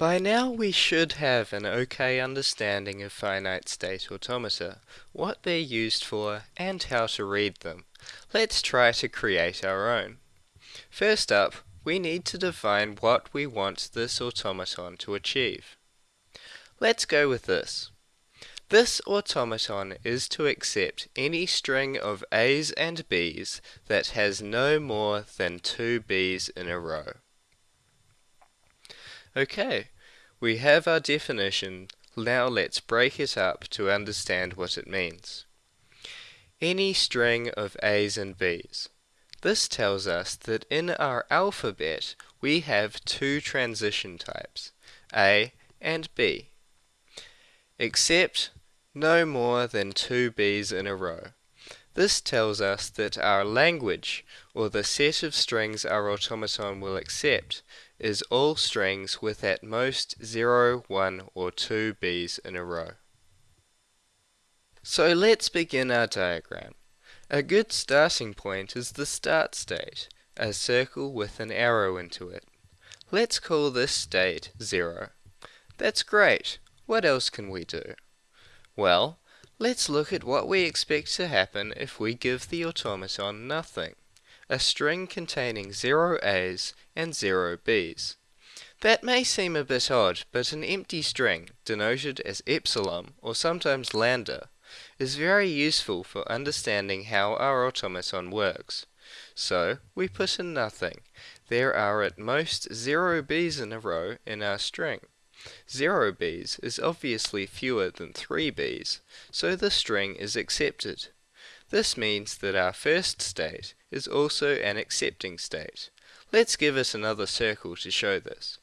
By now we should have an okay understanding of finite state automata, what they're used for, and how to read them. Let's try to create our own. First up, we need to define what we want this automaton to achieve. Let's go with this. This automaton is to accept any string of A's and B's that has no more than two B's in a row. Okay, we have our definition. Now let's break it up to understand what it means. Any string of A's and B's. This tells us that in our alphabet we have two transition types, A and B. Except no more than two B's in a row. This tells us that our language, or the set of strings our automaton will accept, is all strings with at most 0, 1 or 2 B's in a row. So let's begin our diagram. A good starting point is the start state, a circle with an arrow into it. Let's call this state 0. That's great. What else can we do? Well, let's look at what we expect to happen if we give the automaton nothing a string containing 0 A's and 0 B's. That may seem a bit odd, but an empty string, denoted as epsilon or sometimes lambda, is very useful for understanding how our automaton works. So, we put in nothing. There are at most 0 B's in a row in our string. 0 B's is obviously fewer than 3 B's, so the string is accepted. This means that our first state is also an accepting state. Let's give it another circle to show this.